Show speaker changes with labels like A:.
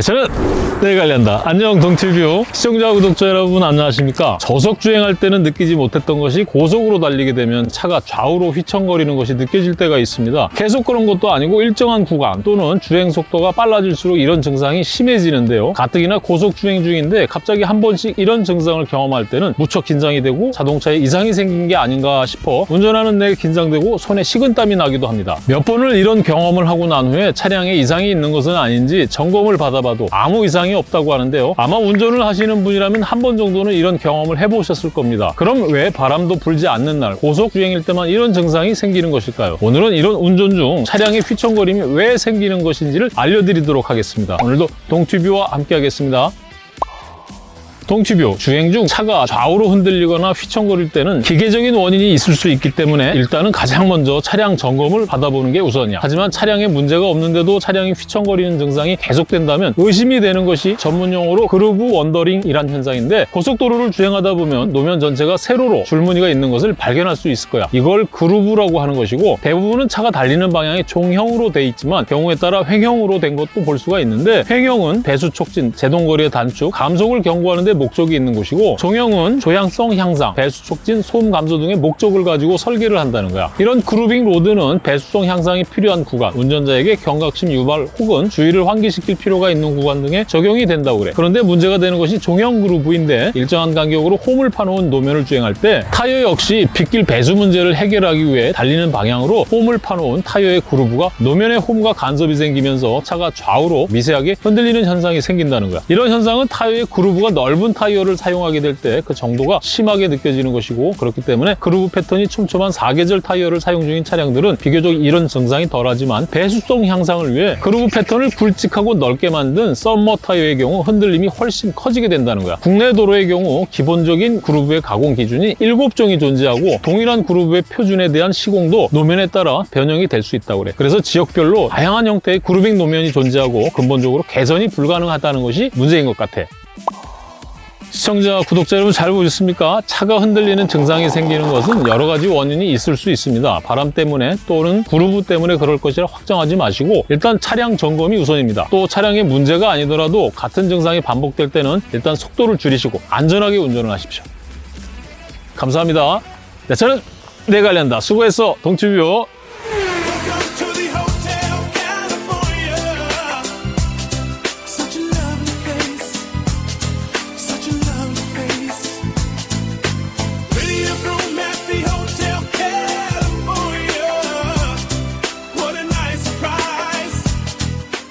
A: 네, 저는 내 관련다. 안녕 동티뷰 시청자 구독자 여러분 안녕하십니까? 저속 주행할 때는 느끼지 못했던 것이 고속으로 달리게 되면 차가 좌우로 휘청거리는 것이 느껴질 때가 있습니다. 계속 그런 것도 아니고 일정한 구간 또는 주행 속도가 빨라질수록 이런 증상이 심해지는데요. 가뜩이나 고속 주행 중인데 갑자기 한 번씩 이런 증상을 경험할 때는 무척 긴장이 되고 자동차에 이상이 생긴 게 아닌가 싶어 운전하는 내 긴장되고 손에 식은땀이 나기도 합니다. 몇 번을 이런 경험을 하고 난 후에 차량에 이상이 있는 것은 아닌지 점검을 받아 봐도 아무 이상이 없다고 하는데요. 아마 운전을 하시는 분이라면 한 번 정도는 이런 경험을 해보셨을 겁니다. 그럼 왜 바람도 불지 않는 날 고속 주행일 때만 이런 증상이 생기는 것일까요? 오늘은 이런 운전 중 차량의 휘청거림이 왜 생기는 것인지를 알려드리도록 하겠습니다. 오늘도 동튜뷰와 함께 하겠습니다. 동티뷰 주행 중 차가 좌우로 흔들리거나 휘청거릴 때는 기계적인 원인이 있을 수 있기 때문에 일단은 가장 먼저 차량 점검을 받아보는 게 우선이야. 하지만 차량에 문제가 없는데도 차량이 휘청거리는 증상이 계속된다면 의심이 되는 것이 전문용어로 그루브 원더링이란 현상인데 고속도로를 주행하다 보면 노면 전체가 세로로 줄무늬가 있는 것을 발견할 수 있을 거야. 이걸 그루브라고 하는 것이고 대부분은 차가 달리는 방향이 종형으로 돼 있지만 경우에 따라 횡형으로 된 것도 볼 수가 있는데 횡형은 배수 촉진, 제동거리의 단축, 감속을 경고하는 데 목적이 있는 곳이고 종형은 조향성 향상, 배수 촉진, 소음 감소 등의 목적을 가지고 설계를 한다는 거야. 이런 grooving road는 배수성 향상이 필요한 구간, 운전자에게 경각심 유발 혹은 주의를 환기시킬 필요가 있는 구간 등에 적용이 된다고 그래. 그런데 문제가 되는 것이 종형 groove인데 일정한 간격으로 홈을 파놓은 노면을 주행할 때 타이어 역시 빗길 배수 문제를 해결하기 위해 달리는 방향으로 홈을 파놓은 타이어의 groove가 노면에 홈과 간섭이 생기면서 차가 좌우로 미세하게 흔들리는 현상이 생긴다는 거야. 이런 현상은 타이어의 groove가 넓은 타이어를 사용하게 될 때 그 정도가 심하게 느껴지는 것이고 그렇기 때문에 그루브 패턴이 촘촘한 사계절 타이어를 사용 중인 차량들은 비교적 이런 증상이 덜하지만 배수성 향상을 위해 그루브 패턴을 굵직하고 넓게 만든 summer 타이어의 경우 흔들림이 훨씬 커지게 된다는 거야. 국내 도로의 경우 기본적인 그루브의 가공 기준이 7종이 존재하고 동일한 그루브의 표준에 대한 시공도 노면에 따라 변형이 될 수 있다고 그래. 그래서 지역별로 다양한 형태의 그루빙 노면이 존재하고 근본적으로 개선이 불가능하다는 것이 문제인 것 같아. 시청자, 구독자 여러분 잘 보셨습니까? 차가 흔들리는 증상이 생기는 것은 여러 가지 원인이 있을 수 있습니다. 바람 때문에 또는 그루브 때문에 그럴 것이라 확정하지 마시고 일단 차량 점검이 우선입니다. 또 차량에 문제가 아니더라도 같은 증상이 반복될 때는 일단 속도를 줄이시고 안전하게 운전을 하십시오. 감사합니다. 네, 저는 내관련다 수고했어, 동튜뷰.